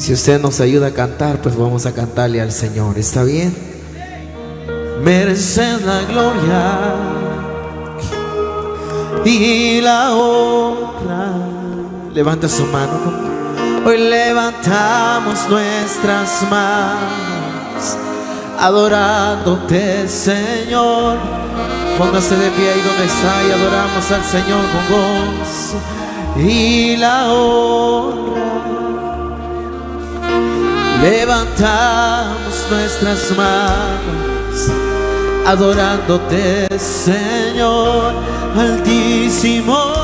Si usted nos ayuda a cantar, pues vamos a cantarle al Señor. ¿Está bien? Mereces la gloria y la honra. Levanta su mano. Hoy levantamos nuestras manos adorándote, Señor. Póngase de pie ahí donde está y adoramos al Señor con gozo y la honra. Levantamos nuestras manos adorándote, Señor Altísimo.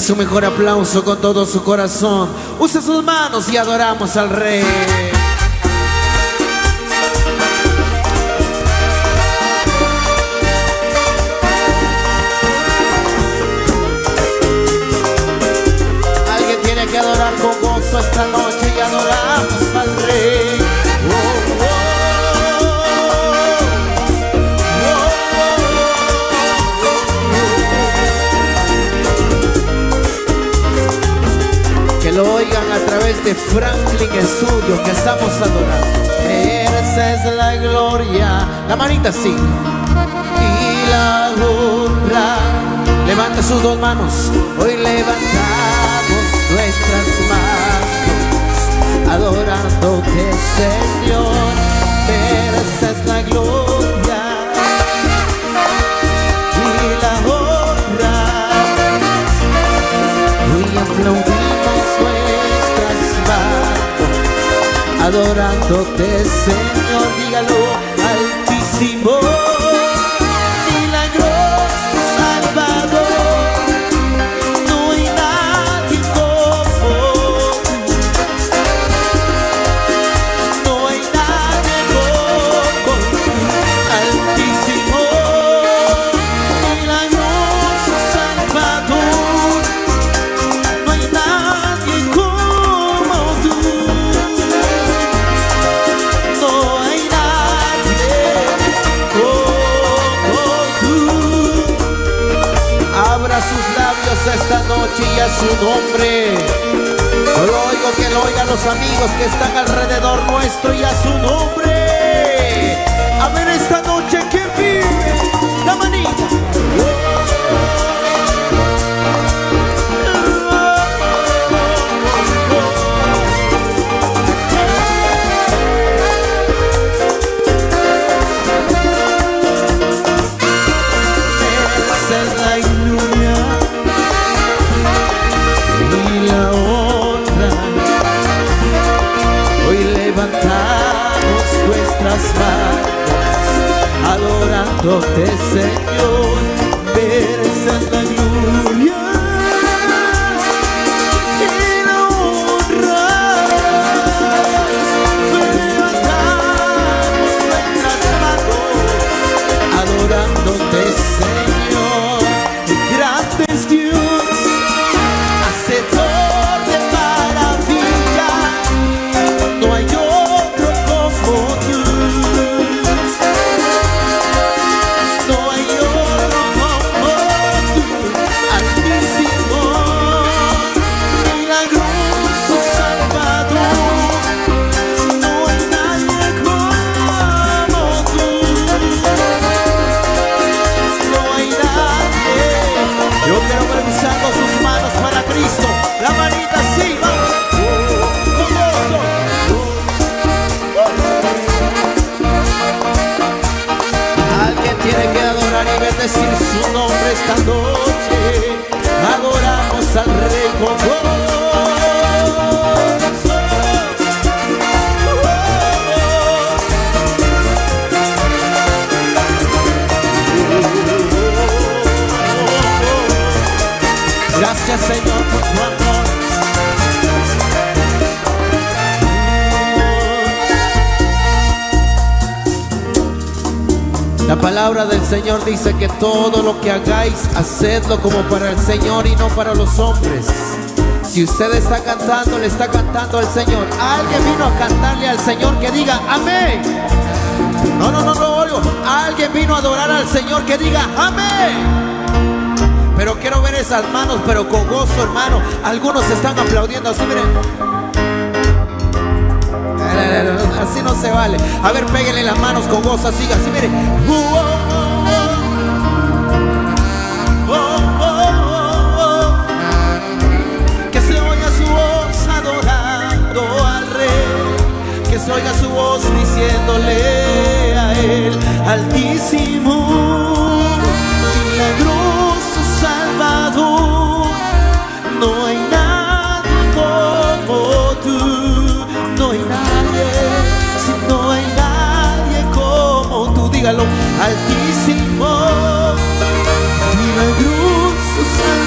Su mejor aplauso con todo su corazón. Use sus manos y adoramos al Rey. De Franklin Studio que estamos adorando. Esa es la gloria. La manita sí. Y la honra. Levanta sus dos manos. Hoy levantamos nuestras manos. Adorándote, adorándote, Señor, dígalo esta noche y a su nombre. lo oigo que lo oigan los amigos que están alrededor nuestro y a su nombre. A ver esta noche que vive la manita. Adorándote Señor, esta noche. Palabra del Señor dice que todo lo que hagáis, hacedlo como para el Señor y no para los hombres. Si usted está cantando, le está cantando al Señor. Alguien vino a cantarle al Señor que diga amén. No, no, no, no, oigo. Alguien vino a adorar al Señor que diga amén. Pero quiero ver esas manos, pero con gozo, hermano. Algunos están aplaudiendo así, miren. Así no se vale. A ver, péguenle las manos con gozo, así, así, miren. se oiga su voz diciéndole a él, altísimo, milagroso Salvador, altísimo, milagroso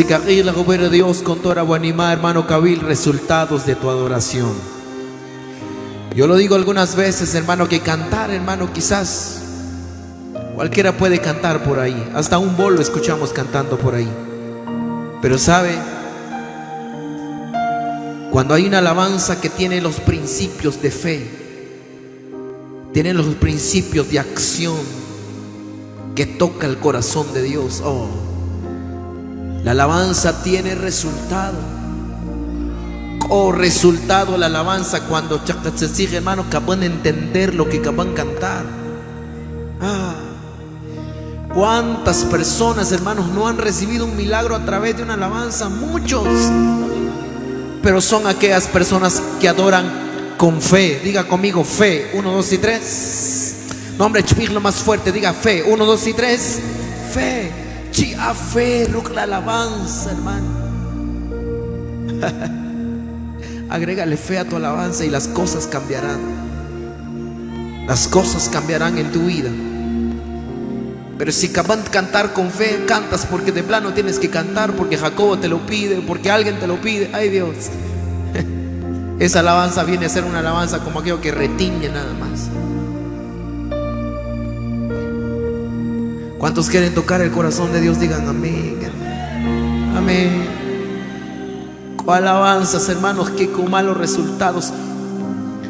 Si la de Dios con toda buenima, hermano Cabil, resultados de tu adoración. Yo lo digo algunas veces, hermano, que cantar, hermano, quizás cualquiera puede cantar por ahí. Hasta un bolo escuchamos cantando por ahí. Pero sabe, cuando hay una alabanza que tiene los principios de fe, tiene los principios de acción que toca el corazón de Dios. Oh, la alabanza tiene resultado. O resultado la alabanza cuando se sigue hermano que pueden entender lo que acaban cantar. Ah, ¿Cuántas personas, hermanos, no han recibido un milagro a través de una alabanza? Muchos. Pero son aquellas personas que adoran con fe. Diga conmigo fe. Uno, dos y tres. Nombre, lo más fuerte. Diga fe. Uno, dos y tres. Fe fe, la alabanza, hermano. Agrégale fe a tu alabanza y las cosas cambiarán. Las cosas cambiarán en tu vida. Pero si cantar con fe, cantas porque de plano tienes que cantar, porque Jacobo te lo pide, porque alguien te lo pide. Ay Dios. Esa alabanza viene a ser una alabanza como aquello que retiñe nada más. ¿Cuántos quieren tocar el corazón de Dios? Digan amén. Amén. Alabanzas, hermanos, que con malos resultados.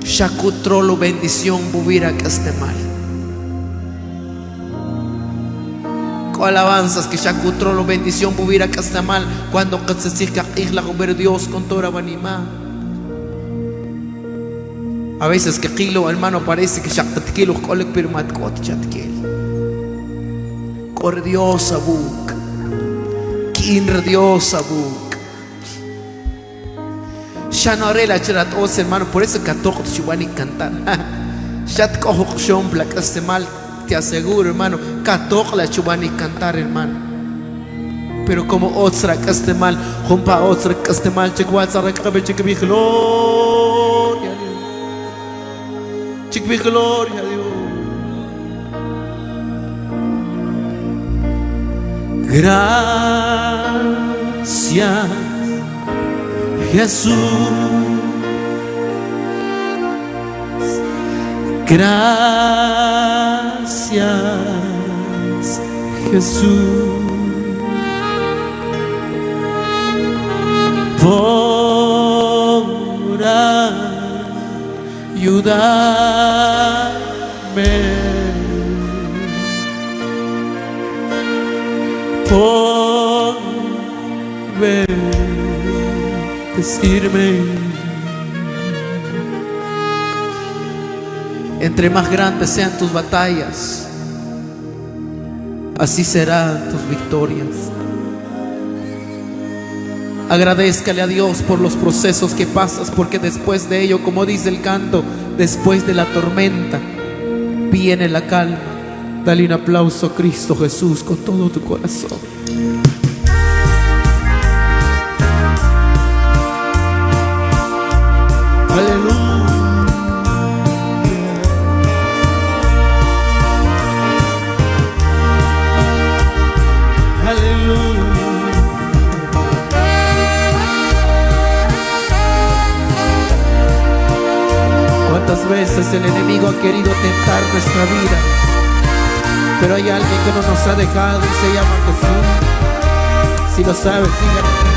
Shakutrolo bendición bubira que esté mal. alabanzas que Shakutrolo bendición bubira que esté mal. Cuando siga isla ver Dios con toda vanima. A veces que kilo hermano parece que Shakutkilo kolek pirmat kot chatkil. Cordiosa buk. Quindiosa buk. Ya no haré la cherat os hermano, por eso que todos chubani cantar. Ya cojo que este mal, te aseguro hermano, todos la chubani cantar hermano. Pero como otra este mal, jumpa otra este mal, chikwatsa rekabe chikbi gloria. Chikbi gloria Gracias, Jesús. Gracias. Jesús. Por ayudarme. Por decirme. Entre más grandes sean tus batallas, así serán tus victorias. Agradezcale a Dios por los procesos que pasas, porque después de ello, como dice el canto, después de la tormenta, viene la calma. Dale un aplauso a Cristo Jesús con todo tu corazón. veces el enemigo ha querido tentar nuestra vida, pero hay alguien que no nos ha dejado y se llama Jesús. Si lo sabes, dígame.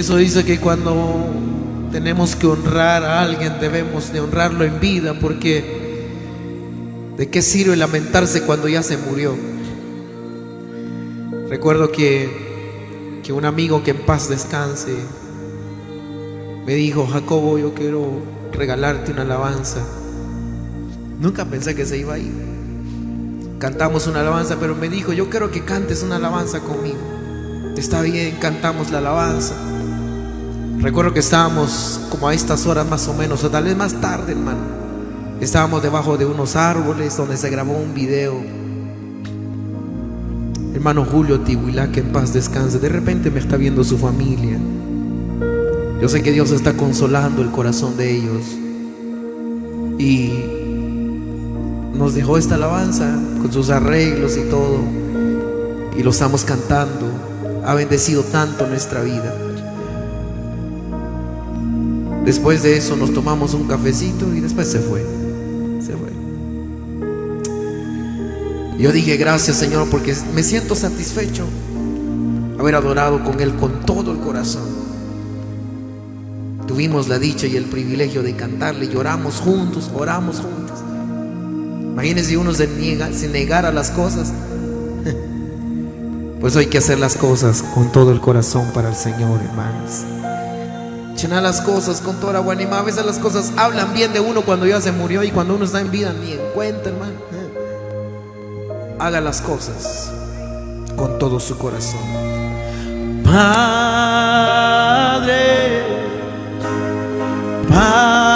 Eso dice que cuando tenemos que honrar a alguien debemos de honrarlo en vida porque ¿de qué sirve lamentarse cuando ya se murió? Recuerdo que, que un amigo que en paz descanse me dijo, Jacobo, yo quiero regalarte una alabanza. Nunca pensé que se iba a ir. Cantamos una alabanza, pero me dijo, yo quiero que cantes una alabanza conmigo. Está bien, cantamos la alabanza. Recuerdo que estábamos como a estas horas más o menos, o tal vez más tarde, hermano. Estábamos debajo de unos árboles donde se grabó un video. Hermano Julio Tihuilá, que en paz descanse. De repente me está viendo su familia. Yo sé que Dios está consolando el corazón de ellos. Y nos dejó esta alabanza con sus arreglos y todo. Y lo estamos cantando. Ha bendecido tanto nuestra vida. Después de eso nos tomamos un cafecito y después se fue. Se fue. Yo dije, gracias Señor, porque me siento satisfecho haber adorado con Él con todo el corazón. Tuvimos la dicha y el privilegio de cantarle, lloramos juntos, oramos juntos. Imagínense uno se niega, se negara las cosas. Pues hay que hacer las cosas con todo el corazón para el Señor, hermanos. Llenar las cosas con toda buena A veces las cosas hablan bien de uno cuando ya se murió y cuando uno está en vida ni en cuenta, hermano. Haga las cosas con todo su corazón. Padre, Padre,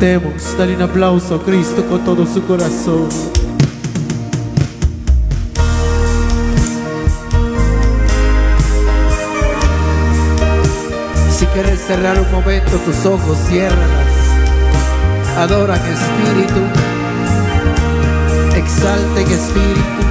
Cantemos, dale un aplauso a Cristo con todo su corazón. Si quieres cerrar un momento tus ojos, ciérralas. Adora en espíritu, exalta en espíritu.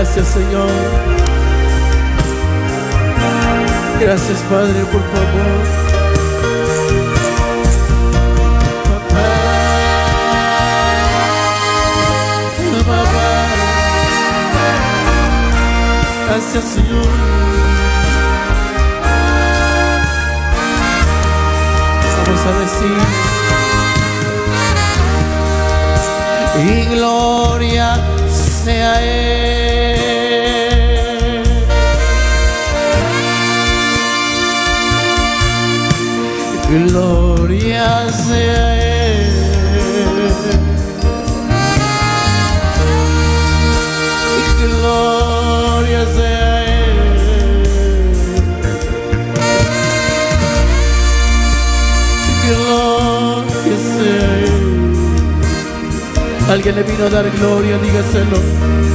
Gracias, Señor. Gracias, Padre, por tu amor. Gracias, Señor. Vamos a decir. Y gloria sea Él. Gloria sea Él. Gloria sea Él. Gloria sea Él. Alguien le vino a dar gloria, dígaselo.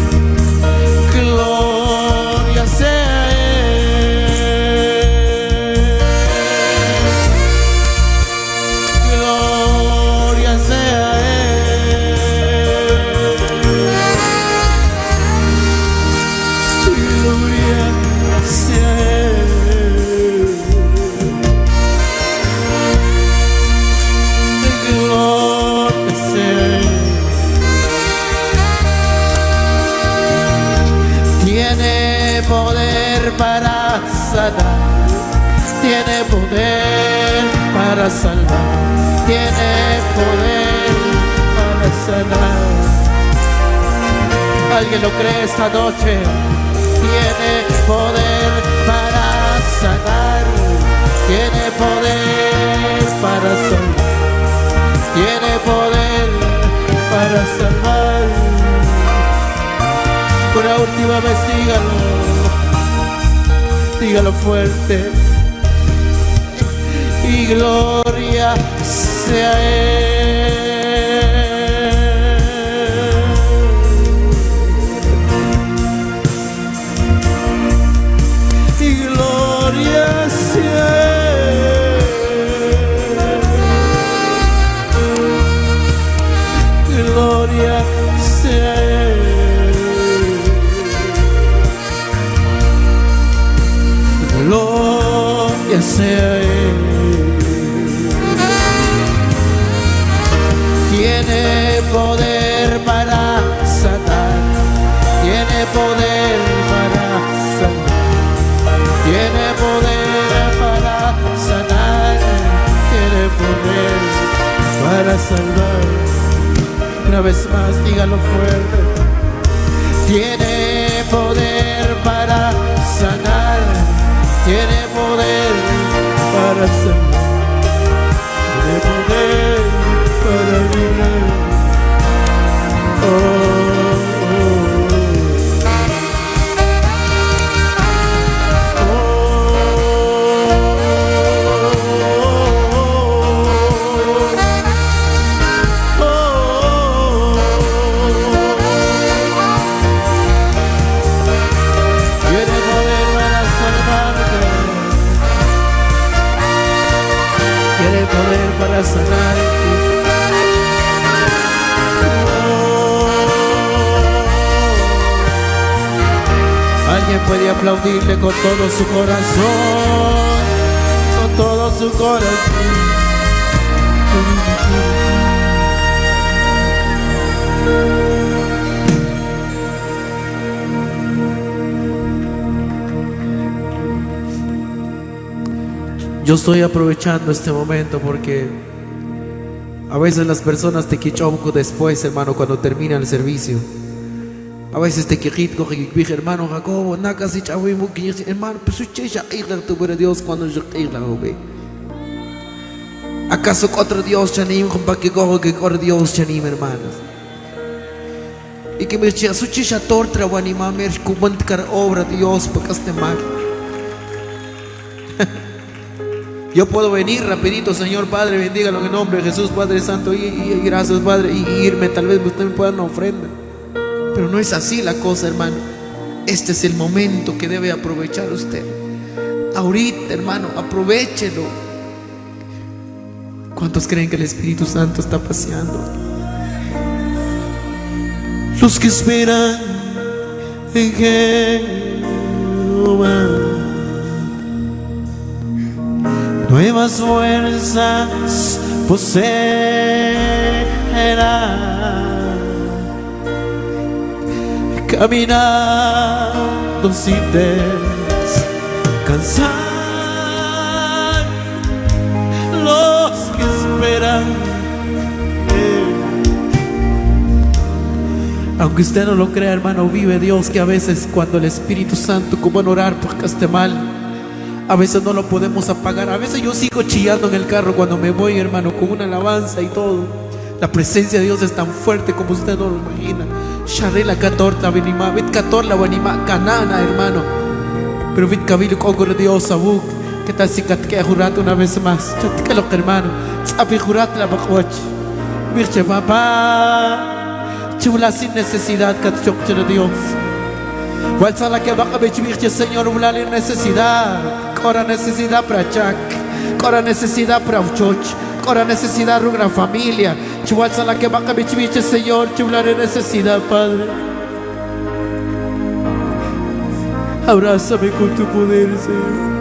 Tiene poder para sanar, tiene poder para salvar, tiene poder para sanar. ¿Alguien lo cree esta noche? Tiene poder para sanar, tiene poder para salvar, tiene poder para salvar. Una última vez dígalo, dígalo fuerte. Y gloria sea Él. Sea Él. Tiene poder para sanar, tiene poder para sanar, tiene poder para sanar, tiene poder para salvar. Una vez más, dígalo fuerte. Tiene poder para todo su corazón, con todo su corazón. Yo estoy aprovechando este momento porque a veces las personas te quichonco después, hermano, cuando termina el servicio. A veces te quejito, dije, hermano Jacobo, naka si chawi mu hermano, pues su checha, tu pero Dios cuando yo ve. ¿Acaso otro Dios chanim, para que cojo que otro Dios chanim, hermanos? Y que me decía, su checha tortra, wanima, me cara obra Dios, para que esté mal. Yo puedo venir rapidito, Señor Padre, bendígalo en el nombre de Jesús, Padre Santo, y, gracias, Padre, y, irme, tal vez usted me pueda una ofrenda. Pero no es así la cosa, hermano. Este es el momento que debe aprovechar usted. Ahorita, hermano, aprovechelo. ¿Cuántos creen que el Espíritu Santo está paseando? Los que esperan en Jehová nuevas fuerzas poseerá. Caminando sin descansar, los que esperan. Aunque usted no lo crea, hermano, vive Dios que a veces cuando el Espíritu Santo, como en orar esté mal, a veces no lo podemos apagar. A veces yo sigo chillando en el carro cuando me voy, hermano, con una alabanza y todo. La presencia de Dios es tan fuerte como usted no lo imagina. Sharela catorta venima, vit catorla venima, canana, hermano. Pero vit cabilo con Dios abuk. Que tal si que jurat una vez más? que lo hermano. Tsapi jurat la bakwach. Virche papá. Chula sin necesidad que te Dios. la que va a ver Señor, una necesidad. Cora necesidad para Chuck. Cora necesidad para Choch. Cora necesidad para una familia. Chualza la que va a Señor. Chulare necesidad, Padre. Abrázame con tu poder, Señor.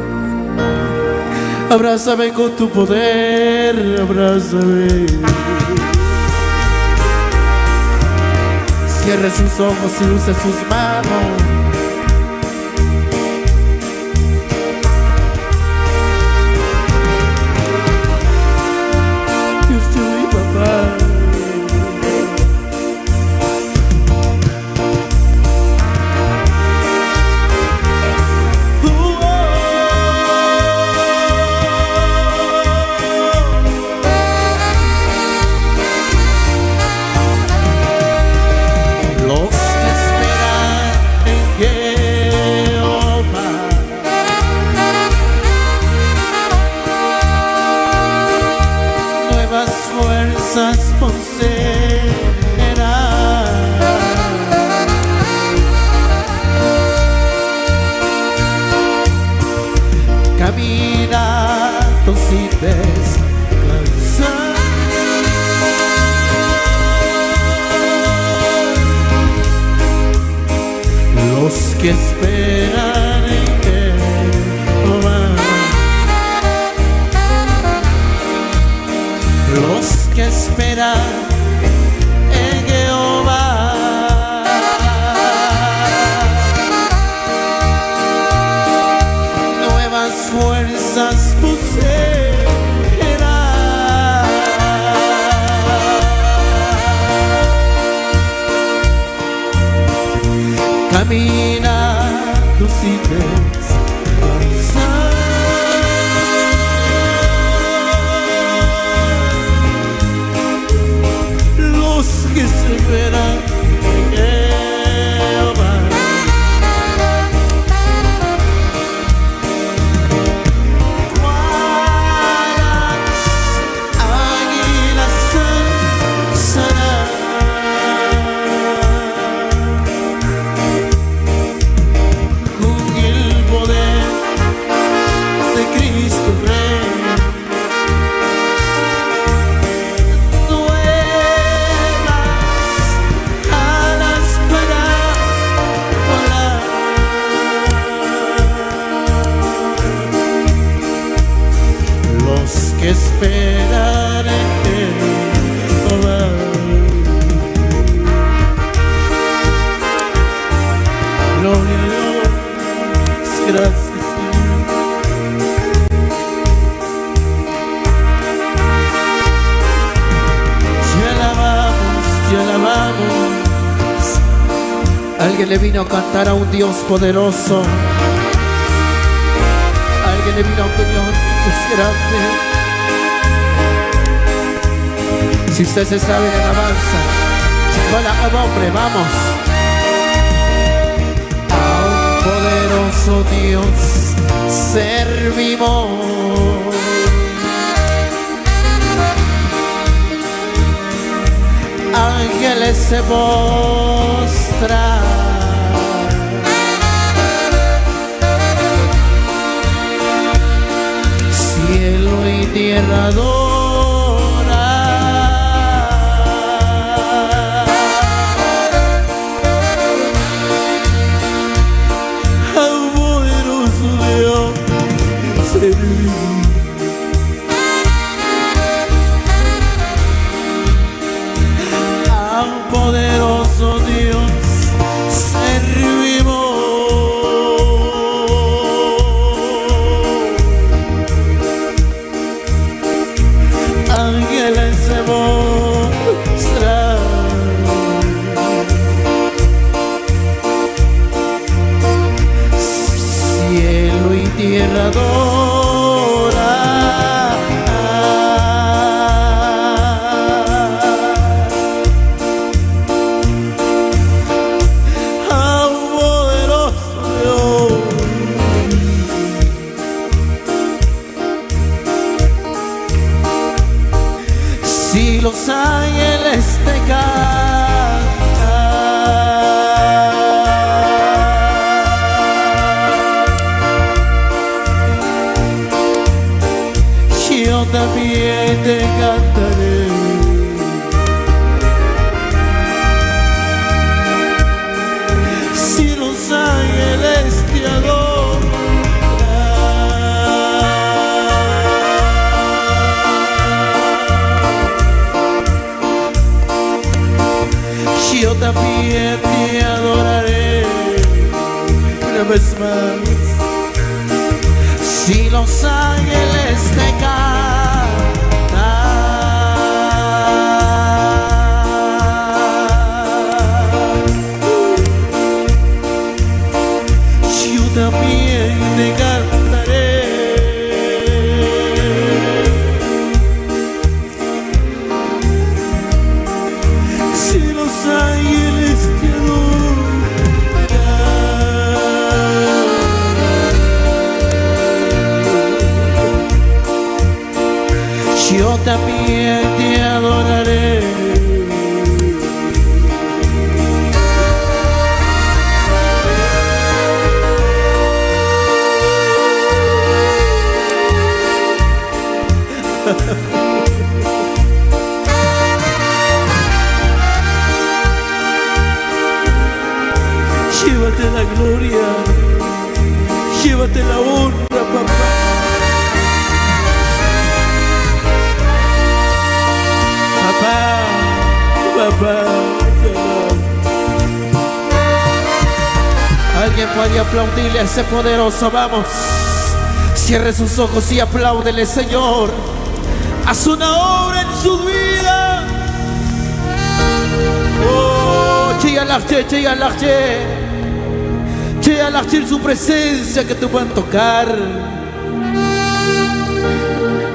Abrázame con tu poder. Abrázame. Cierre sus ojos y use sus manos. camina tu cansado. Los que se verá. Vino a cantar a un Dios poderoso. Alguien le vino a un Dios grande. Si usted se sabe de alabanza, hola, hombre, vamos. A un poderoso Dios servimos. ángeles se postran. Tierra una vez Puede aplaudirle a ese poderoso, vamos. Cierre sus ojos y apláudele, Señor. Haz una obra en su vida. Oh, chilla l'arche. Chilla l'arche su presencia que te a tocar.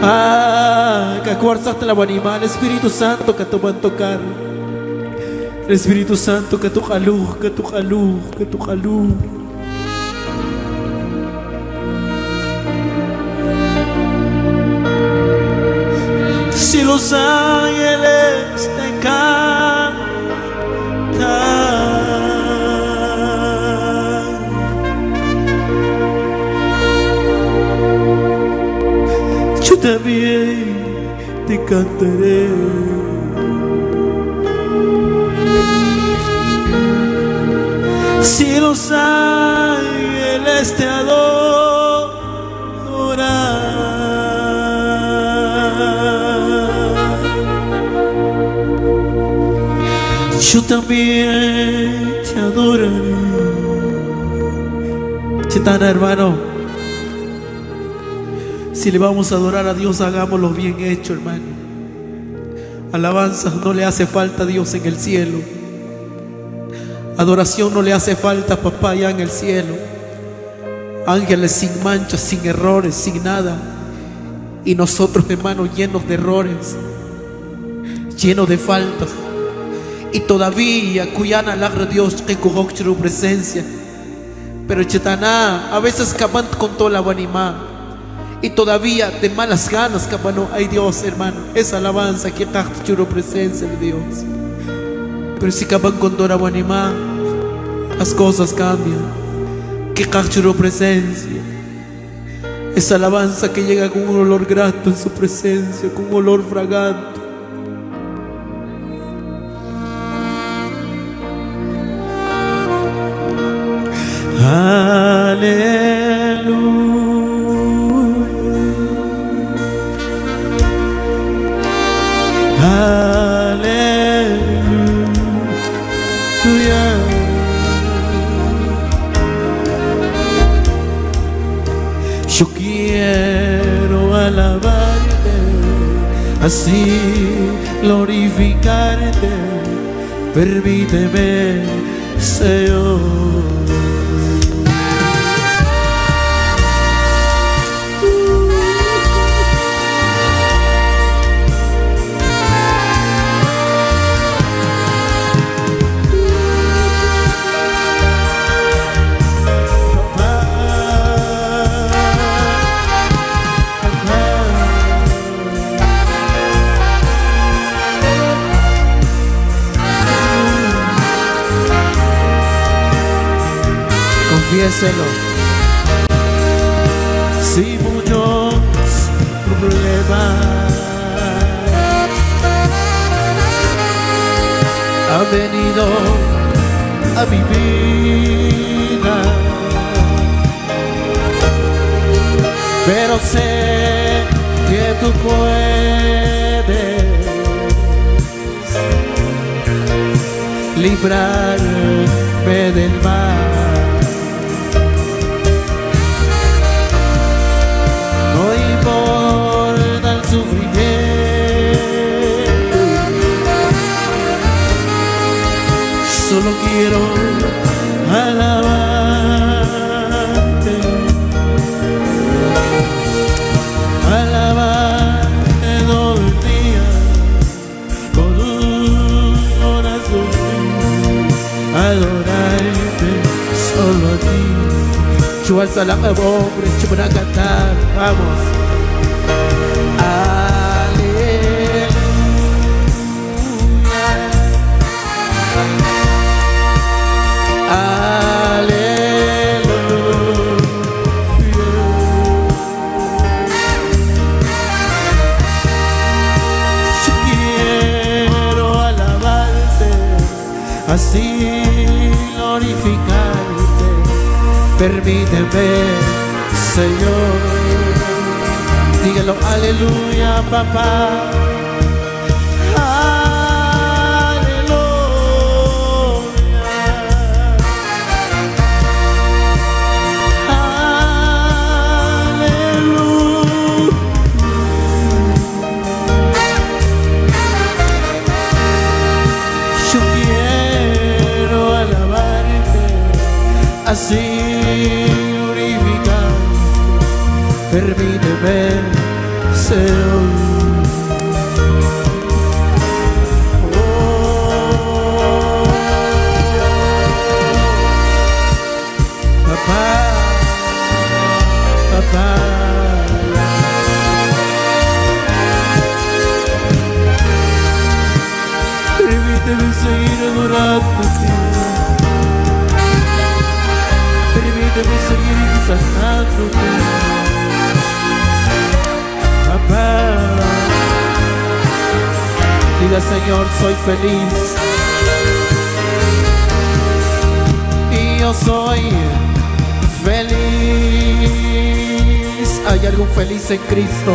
Ah, que acuerdas la animal, Espíritu Santo que te a tocar. El Espíritu Santo que tu luz, que tu luz, que tu luz. Los ángeles te cantan, yo también te cantaré. Si los ángeles te adoran, también te adoraré. Chitana, hermano, si le vamos a adorar a Dios, hagámoslo bien hecho, hermano. Alabanza no le hace falta a Dios en el cielo. Adoración no le hace falta, papá, allá en el cielo. Ángeles sin manchas, sin errores, sin nada. Y nosotros, hermanos, llenos de errores, llenos de faltas. Y todavía, cuyana la Dios que su presencia. Pero chetaná, a veces acaban con toda la banimá. Y todavía de malas ganas, cabano, ay Dios, hermano, esa alabanza que churo presencia de Dios. Pero si acaban con toda la banimá, las cosas cambian. Que churo presencia. Esa alabanza que llega con un olor grato en su presencia, con un olor fragante. Permíteme, Señor. Confiéselo. Si muchos problemas han venido a mi vida, pero sé que tú puedes librarme del mal. Solo quiero alabarte, alabarte todo el día con un corazón, adorarte solo a ti. Chual salam pobre, chupana cantar, vamos. Así glorificarte. Permíteme, Señor. Dígalo, aleluya, papá. Así glorificar. Permíteme ser Permíteme seguir exaltándote Papá. Diga Señor, soy feliz Y yo soy feliz. ¿Hay algún feliz en Cristo?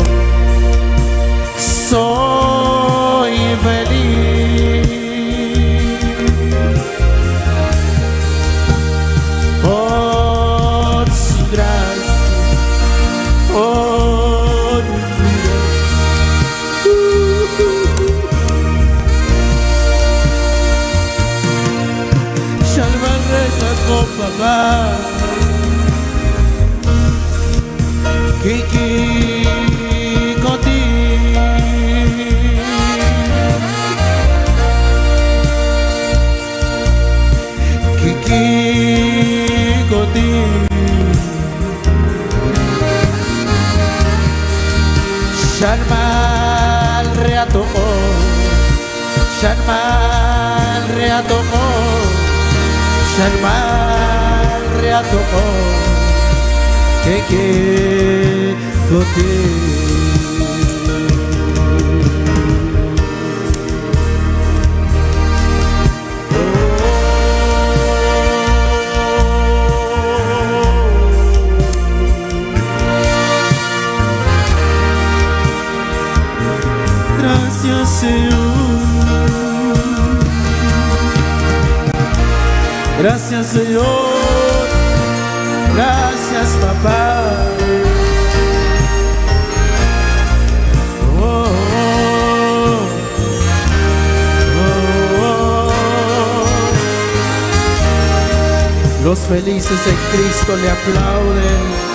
Los felices en Cristo le aplauden.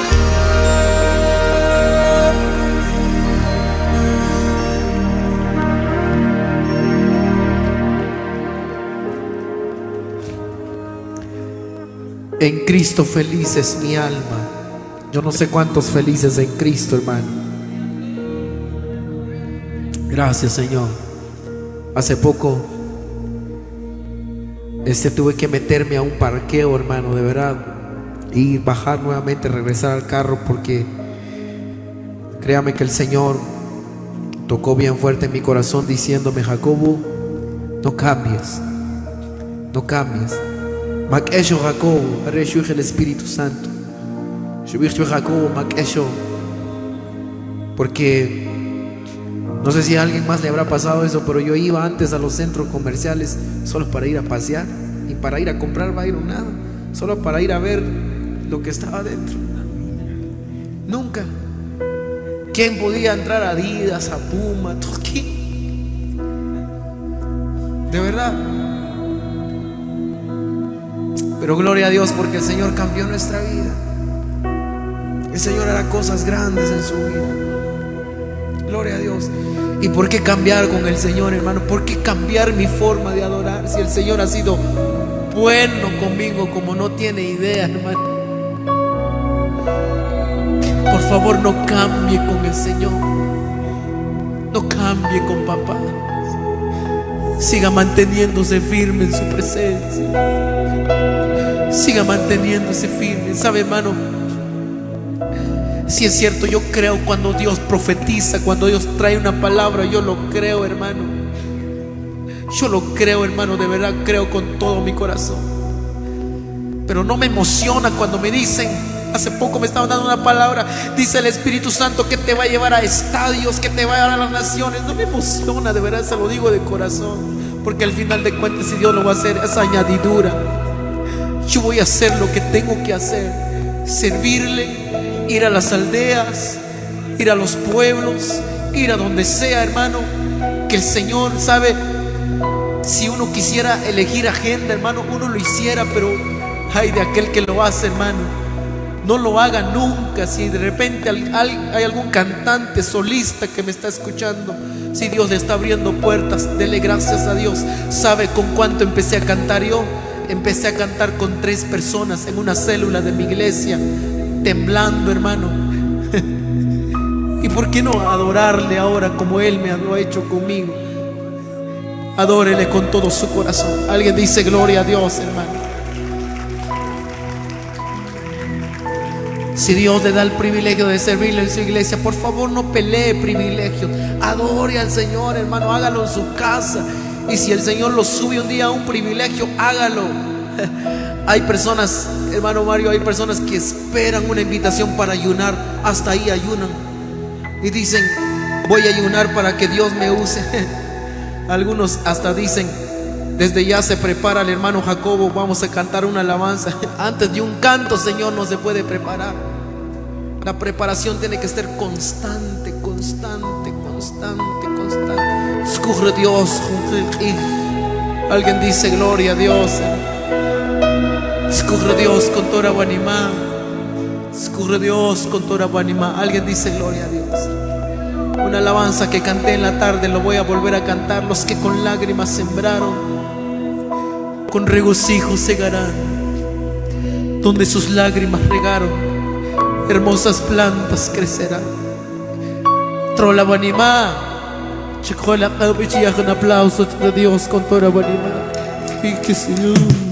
En Cristo feliz es mi alma. Yo no sé cuántos felices en Cristo, hermano. Gracias, Señor. Hace poco este tuve que meterme a un parqueo, hermano, de verdad, y bajar nuevamente, regresar al carro porque créame que el Señor tocó bien fuerte en mi corazón diciéndome, Jacobo, no cambies. No cambies. Makesho Jacobo, Areshu el Espíritu Santo. Jacobo, Makesho. Porque no sé si a alguien más le habrá pasado eso, pero yo iba antes a los centros comerciales solo para ir a pasear y para ir a comprar nada, solo para ir a ver lo que estaba dentro. Nunca. ¿Quién podía entrar a Adidas, a Puma? ¿Quién? De verdad. Pero gloria a Dios porque el Señor cambió nuestra vida. El Señor hará cosas grandes en su vida. Gloria a Dios. ¿Y por qué cambiar con el Señor, hermano? ¿Por qué cambiar mi forma de adorar si el Señor ha sido bueno conmigo como no tiene idea, hermano? Por favor, no cambie con el Señor. No cambie con papá. Siga manteniéndose firme en su presencia. Siga manteniéndose firme. ¿Sabe, hermano? Si es cierto, yo creo cuando Dios profetiza, cuando Dios trae una palabra, yo lo creo, hermano. Yo lo creo, hermano, de verdad creo con todo mi corazón. Pero no me emociona cuando me dicen, hace poco me estaban dando una palabra, dice el Espíritu Santo que te va a llevar a estadios, que te va a llevar a las naciones. No me emociona, de verdad, se lo digo de corazón. Porque al final de cuentas, si Dios lo va a hacer, es añadidura. Yo voy a hacer lo que tengo que hacer. Servirle, ir a las aldeas, ir a los pueblos, ir a donde sea, hermano. Que el Señor sabe, si uno quisiera elegir agenda, hermano, uno lo hiciera, pero hay de aquel que lo hace, hermano. No lo haga nunca. Si de repente hay algún cantante solista que me está escuchando, si Dios le está abriendo puertas, dele gracias a Dios. ¿Sabe con cuánto empecé a cantar yo? empecé a cantar con tres personas en una célula de mi iglesia, temblando, hermano. ¿Y por qué no adorarle ahora como Él me lo ha hecho conmigo? Adórele con todo su corazón. Alguien dice gloria a Dios, hermano. Si Dios le da el privilegio de servirle en su iglesia, por favor no pelee privilegios. Adore al Señor, hermano. Hágalo en su casa. Y si el Señor lo sube un día a un privilegio, hágalo. Hay personas, hermano Mario, hay personas que esperan una invitación para ayunar. Hasta ahí ayunan. Y dicen, voy a ayunar para que Dios me use. Algunos hasta dicen, desde ya se prepara el hermano Jacobo, vamos a cantar una alabanza. Antes de un canto, Señor, no se puede preparar. La preparación tiene que ser constante, constante, constante, constante. Escurre Dios. Alguien dice gloria a Dios. Escurre Dios con toda guanimá. Escurre Dios con toda guanimá. Alguien dice gloria a Dios. Una alabanza que canté en la tarde, lo voy a volver a cantar. Los que con lágrimas sembraron, con regocijo segarán. Donde sus lágrimas regaron, hermosas plantas crecerán. Trola guanimá. Chicola, un aplauso a Dios con toda guanimá. Fíjate, Señor.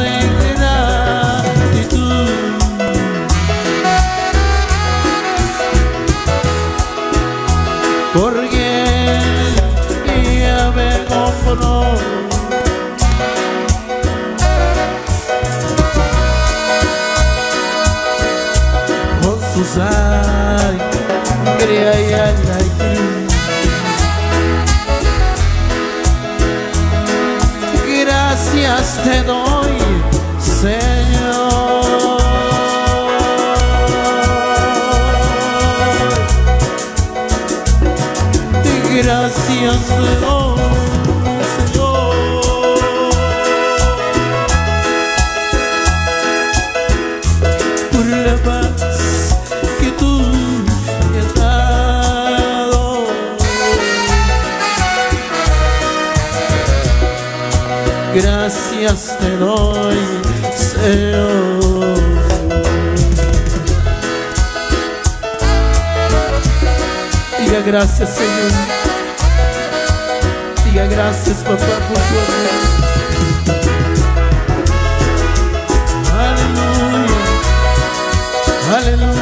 soledad y tú. Con su sangre gracias, Señor. Diga gracias, papá, por tu amor. Aleluya. Aleluya.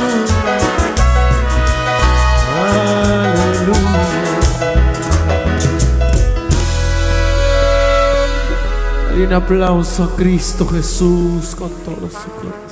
Dale un aplauso a Cristo Jesús con todo su corazón.